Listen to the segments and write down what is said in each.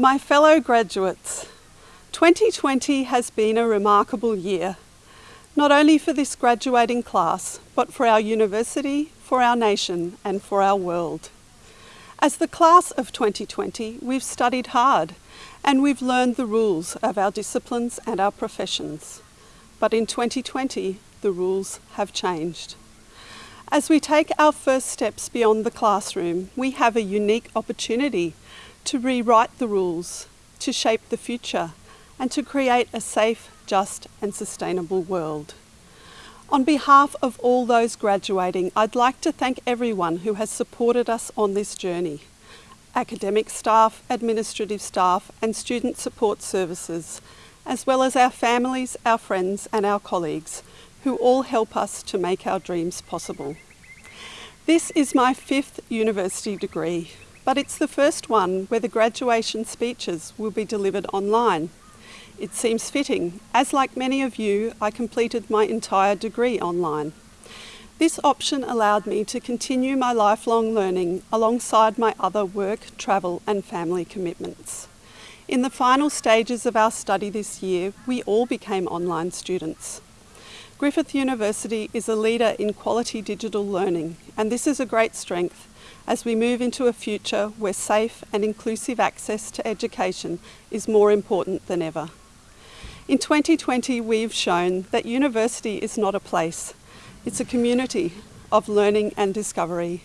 My fellow graduates, 2020 has been a remarkable year, not only for this graduating class, but for our university, for our nation and for our world. As the class of 2020, we've studied hard and we've learned the rules of our disciplines and our professions. But in 2020, the rules have changed. As we take our first steps beyond the classroom, we have a unique opportunity to rewrite the rules, to shape the future, and to create a safe, just and sustainable world. On behalf of all those graduating, I'd like to thank everyone who has supported us on this journey. Academic staff, administrative staff and student support services, as well as our families, our friends and our colleagues, who all help us to make our dreams possible. This is my fifth university degree, but it's the first one where the graduation speeches will be delivered online. It seems fitting, as like many of you, I completed my entire degree online. This option allowed me to continue my lifelong learning alongside my other work, travel and family commitments. In the final stages of our study this year, we all became online students. Griffith University is a leader in quality digital learning and this is a great strength as we move into a future where safe and inclusive access to education is more important than ever. In 2020 we've shown that university is not a place, it's a community of learning and discovery.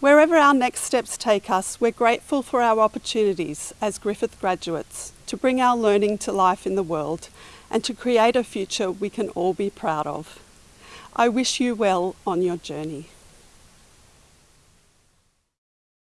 Wherever our next steps take us, we're grateful for our opportunities as Griffith graduates to bring our learning to life in the world and to create a future we can all be proud of. I wish you well on your journey.